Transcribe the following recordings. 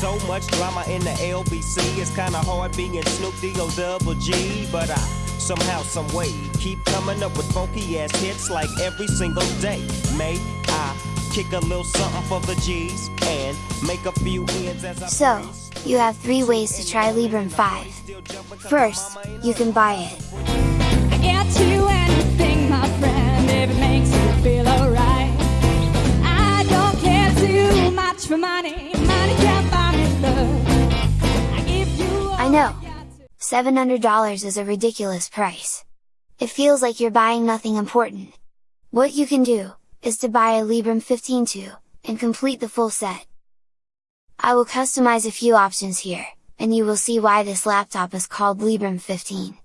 So much drama in the LBC, it's kinda hard being Snoop D-O double G, but I somehow, some way keep coming up with funky ass hits like every single day. May I kick a little something for the G's and make a few ends as I So, you have three ways to try Librem 5. First, you can buy it. I get you anything, my friend, if it makes you feel alright. I don't care too much for money, I know. $700 is a ridiculous price. It feels like you're buying nothing important. What you can do, is to buy a Librem 15.2, and complete the full set. I will customize a few options here, and you will see why this laptop is called Librem 15.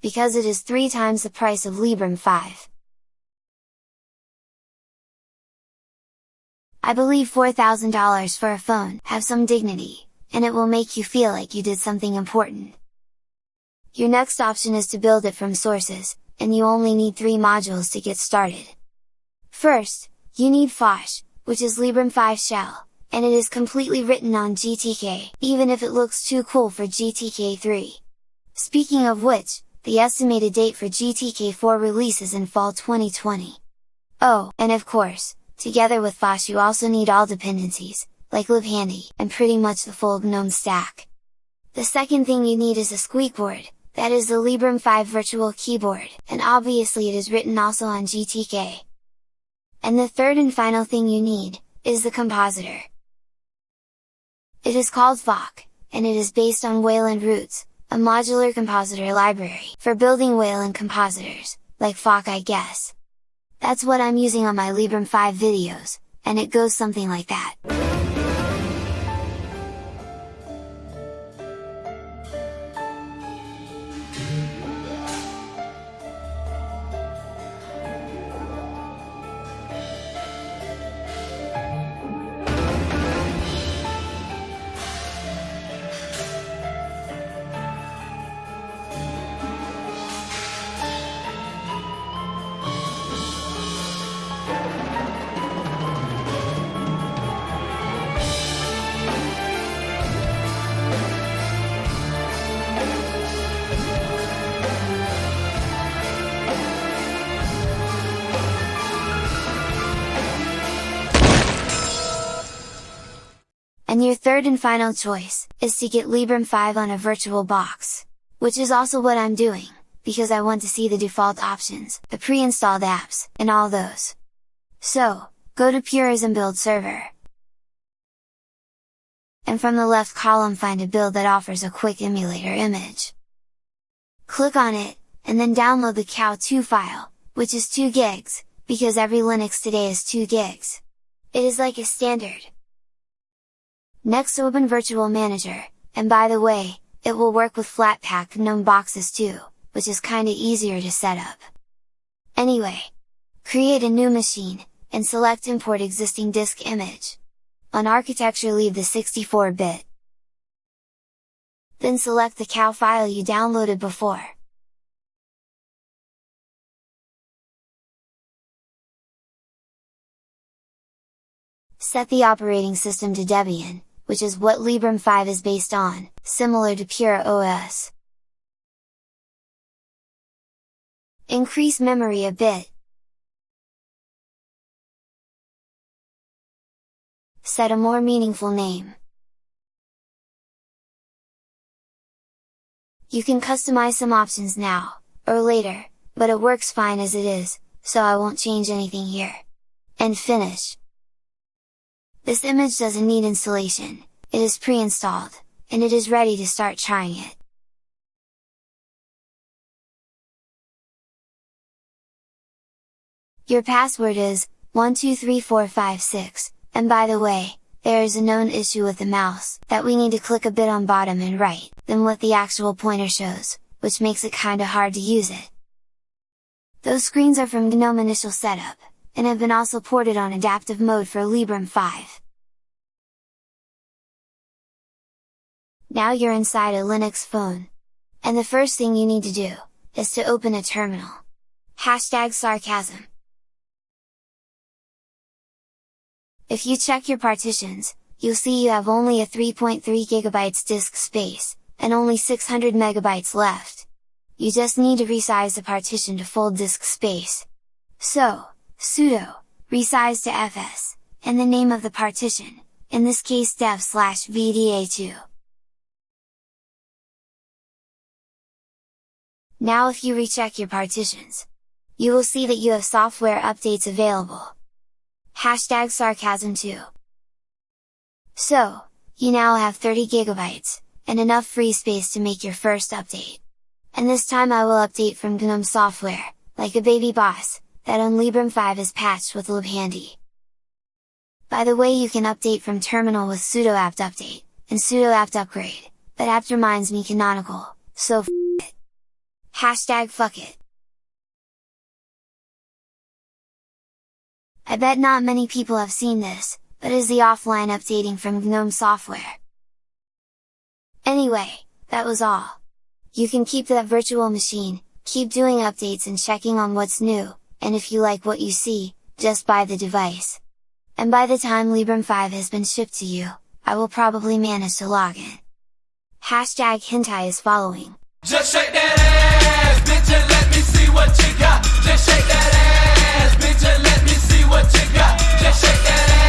Because it is three times the price of Librem 5. I believe $4,000 for a phone have some dignity, and it will make you feel like you did something important. Your next option is to build it from sources, and you only need three modules to get started. First, you need Phosh, which is Librem 5 shell, and it is completely written on GTK, even if it looks too cool for GTK 3. Speaking of which, the estimated date for GTK 4 release is in fall 2020. Oh, and of course, together with Phosh you also need all dependencies, like LibHandy, and pretty much the full GNOME stack. The second thing you need is a squeekboard, that is the Librem 5 virtual keyboard, and obviously it is written also on GTK. And the third and final thing you need, is the compositor. It is called Phoc, and it is based on Wayland Roots, a modular compositor library for building Wayland compositors, like Phoc I guess. That's what I'm using on my Librem 5 videos, and it goes something like that. And your third and final choice, is to get Librem 5 on a virtual box! Which is also what I'm doing, because I want to see the default options, the pre-installed apps, and all those. So, go to Purism build server. And from the left column find a build that offers a quick emulator image. Click on it, and then download the cow2 file, which is 2 gigs, because every Linux today is 2 gigs. It is like a standard, Next open Virtual Manager, and by the way, it will work with Flatpak GNOME boxes too, which is kinda easier to set up. Anyway! Create a new machine, and select import existing disk image. On architecture leave the 64-bit. Then select the cow file you downloaded before. Set the operating system to Debian, which is what Librem 5 is based on, similar to Pure OS. Increase memory a bit. Set a more meaningful name. You can customize some options now, or later, but it works fine as it is, so I won't change anything here. And finish! This image doesn't need installation, it is pre-installed, and it is ready to start trying it. Your password is, 123456, and by the way, there is a known issue with the mouse, that we need to click a bit on bottom and right, than what the actual pointer shows, which makes it kinda hard to use it. Those screens are from GNOME Initial Setup, and have been also ported on adaptive mode for Librem 5. Now you're inside a Linux phone. And the first thing you need to do, is to open a terminal. Hashtag sarcasm. If you check your partitions, you'll see you have only a 3.3 GB disk space, and only 600 MB left. You just need to resize the partition to full disk space. So, sudo, resize2fs, and the name of the partition, in this case dev slash vda2. Now if you recheck your partitions, you will see that you have software updates available. Hashtag sarcasm 2. So, you now have 30 gigabytes, and enough free space to make your first update. And this time I will update from GNOME software, like a baby boss, that on Librem 5 is patched with libhandy. By the way you can update from terminal with sudo apt update, and sudo apt upgrade, but apt reminds me canonical, so f it. Hashtag fuck it. I bet not many people have seen this, but is the offline updating from GNOME software. Anyway, that was all. You can keep that virtual machine, keep doing updates and checking on what's new, and if you like what you see, just buy the device. And by the time Librem 5 has been shipped to you, I will probably manage to log in. Hashtag hentai is following. Just shake that ass, bitch, and let me see what you got. Just shake that ass, bitch, and let me see what you got. Just shake that ass.